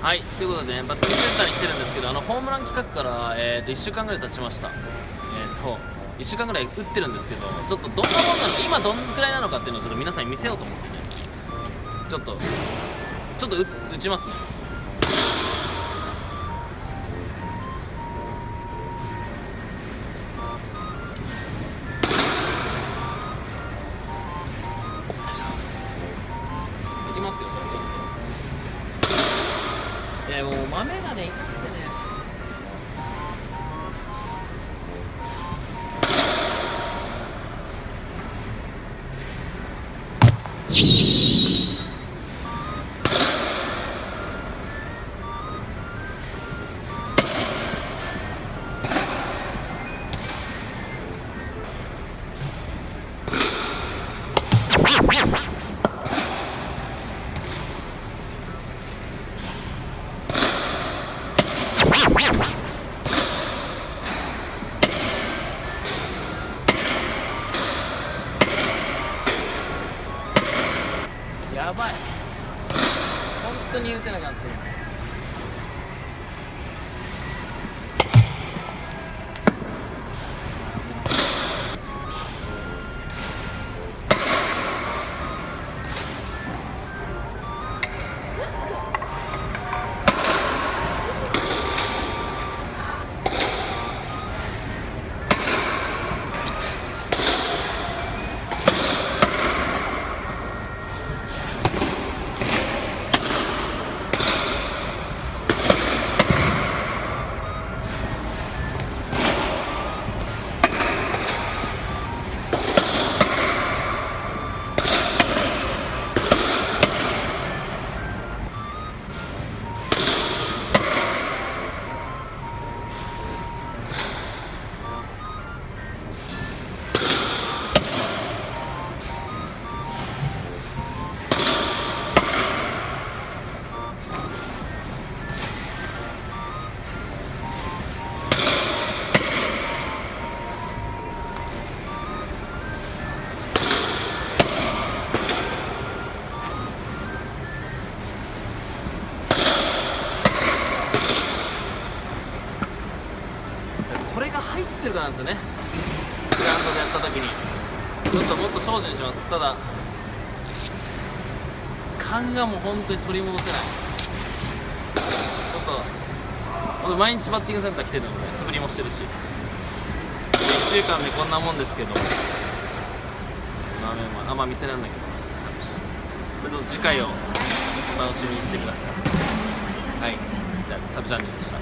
はいということでねバッティングセンターに来てるんですけどあのホームラン企画から、えー、と1週間ぐらい経ちました。えっ、と1週間ぐらい打ってるんですけどちょっとどんなもんなのか今どんくらいなのかっていうのをちょっと皆さんに見せようと思ってね。ちょっとちょっと打打ちますね。いきますよ。いやもう豆がね痛くてね。やばい。本当に打てなかった。今これが入ってるからなんですよね。グラウンドでやった時に。ちょっともっと精進します。ただ勘がもう本当に取り戻せない。ちょっと毎日バッティングセンター来てるので素振りもしてるし。1週間でこんなもんですけど。まあまああんま見せられないけど。ちょっと次回を楽しみにしてください。はい。じゃあサブチャンネルでした。